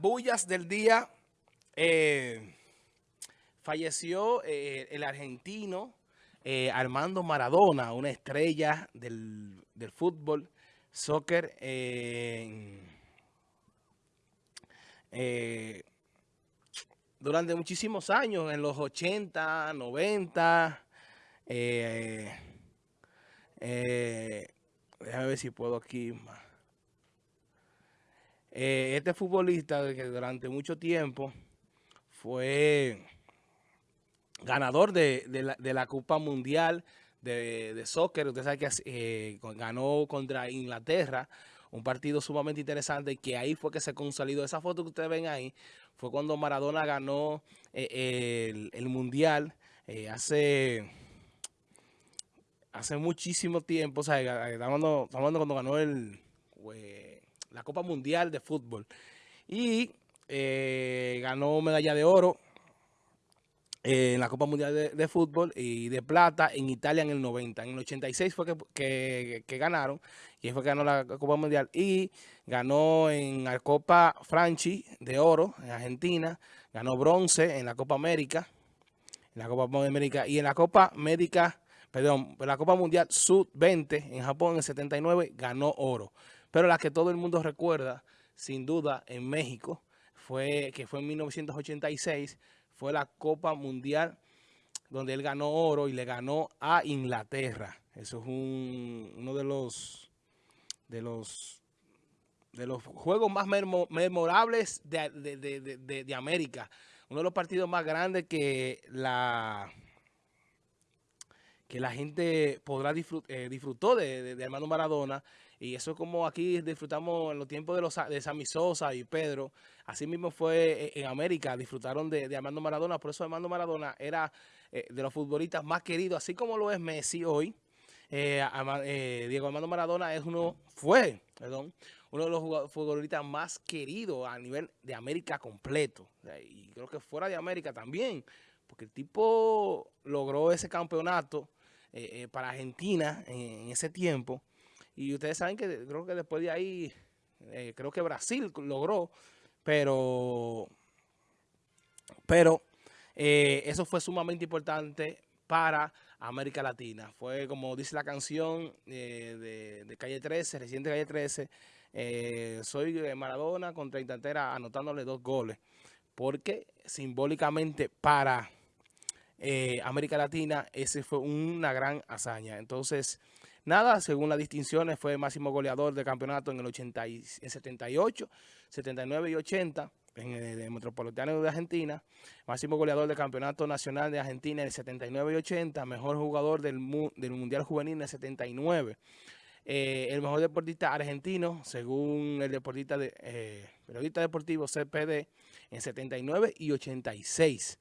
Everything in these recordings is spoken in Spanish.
bullas del día, eh, falleció eh, el argentino eh, Armando Maradona, una estrella del, fútbol, soccer, durante muchísimos años, en los 80, 90, déjame ver si puedo aquí más. Eh, este futbolista que durante mucho tiempo fue ganador de, la, Copa Mundial de, Soccer. Usted sabe que eh, ganó contra Inglaterra, un partido sumamente interesante que ahí fue que se consolidó. Esa foto que ustedes ven ahí fue cuando Maradona ganó eh, el, Mundial hace hace muchísimo tiempo. O sea, estamos hablando, cuando ganó el la Copa Mundial de Fútbol. Y eh, ganó medalla de oro en la Copa Mundial de, Fútbol y de plata en Italia en el 90. En el 86 fue que, ganaron y fue que ganó la Copa Mundial y ganó en la Copa Franchi de oro en Argentina, ganó bronce en la Copa América, en la Copa América y en la Copa América, perdón, en la Copa Mundial Sub-20 en Japón en el 79 ganó oro. Pero la que todo el mundo recuerda, sin duda, en México, fue que fue en 1986, fue la Copa Mundial donde él ganó oro y le ganó a Inglaterra. Eso es uno de los de los de los juegos más memorables de, América. Uno de los partidos más grandes que la que la gente podrá eh, disfrutó de, de, Armando Maradona. Y eso es como aquí disfrutamos en los tiempos de, los, de Sammy Sosa y Pedro. Así mismo fue eh, en América, disfrutaron de, Armando Maradona. Por eso Armando Maradona era eh, de los futbolistas más queridos, así como lo es Messi hoy. Diego Armando Maradona es uno, fue, uno de los futbolistas más queridos a nivel de América completo. Y creo que fuera de América también, porque el tipo logró ese campeonato eh, eh, para Argentina en, ese tiempo. Y ustedes saben que creo que después de ahí, eh, creo que Brasil logró, pero, pero eso fue sumamente importante para América Latina. Fue como dice la canción de, Calle 13, reciente Calle 13, soy Maradona contra Intantera anotándole dos goles. Porque simbólicamente para eh, América Latina, ese fue una gran hazaña. Entonces, nada, según las distinciones, fue máximo goleador del campeonato en el 80 y, 78, 79 y 80 en el, Metropolitano de Argentina, máximo goleador del Campeonato Nacional de Argentina en el 79 y 80, mejor jugador del, Mundial Juvenil en el 79. Eh, el mejor deportista argentino, según el deportista de, eh, periodista deportivo CPD, en 79 y 86.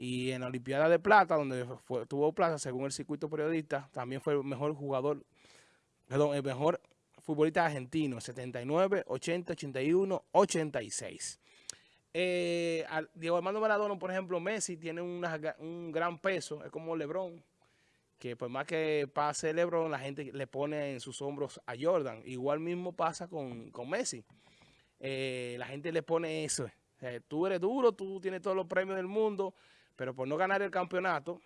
Y en la Olimpiada de Plata, donde tuvo plata, según el circuito periodista, también fue el mejor jugador, perdón, el mejor futbolista argentino, 79, 80, 81, 86. Diego Armando Maradona, por ejemplo, Messi tiene un gran peso, es como Lebron, que por más que pase Lebron, la gente le pone en sus hombros a Jordan. Igual mismo pasa con, Messi. Eh, la gente le pone eso. tú eres duro, tú tienes todos los premios del mundo, pero por no ganar el campeonato,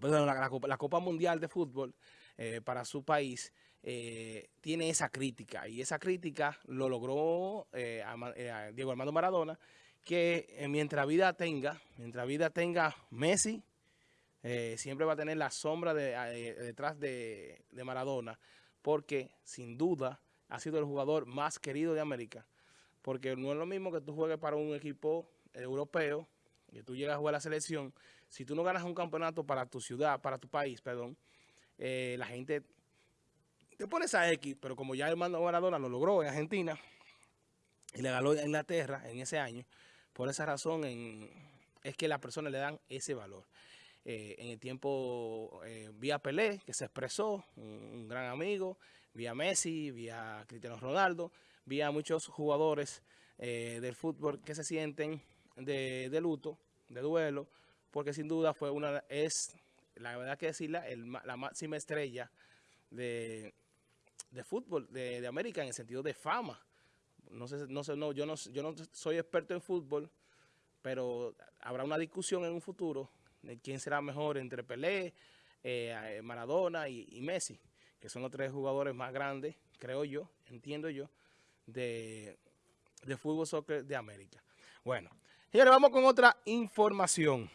la, Copa Mundial de Fútbol eh, para su país, eh, tiene esa crítica. Y esa crítica lo logró eh, Diego Armando Maradona, que mientras vida tenga, mientras vida tenga Messi, siempre va a tener la sombra detrás de, de Maradona, porque sin duda ha sido el jugador más querido de América. Porque no es lo mismo que tú juegues para un equipo europeo, que tú llegas a jugar la selección, si tú no ganas un campeonato para tu ciudad, para tu país, perdón, eh, la gente te pones a X, pero como ya el mando Maradona lo logró en Argentina y le ganó a Inglaterra en ese año, por esa razón es que las personas le dan ese valor. Eh, en el tiempo eh, vía Pelé, que se expresó, un, gran amigo, vía Messi, vía Cristiano Ronaldo, vía muchos jugadores del fútbol que se sienten de, luto, de duelo, porque sin duda fue una, es, la verdad que decirla, la máxima estrella de, fútbol de, América en el sentido de fama. no sé, no sé, no, yo no, yo no soy experto en fútbol, pero habrá una discusión en un futuro de quién será mejor entre Pelé, eh, Maradona y, Messi, que son los tres jugadores más grandes, creo yo, entiendo yo, de, de fútbol soccer de América. Bueno, señores, vamos con otra información.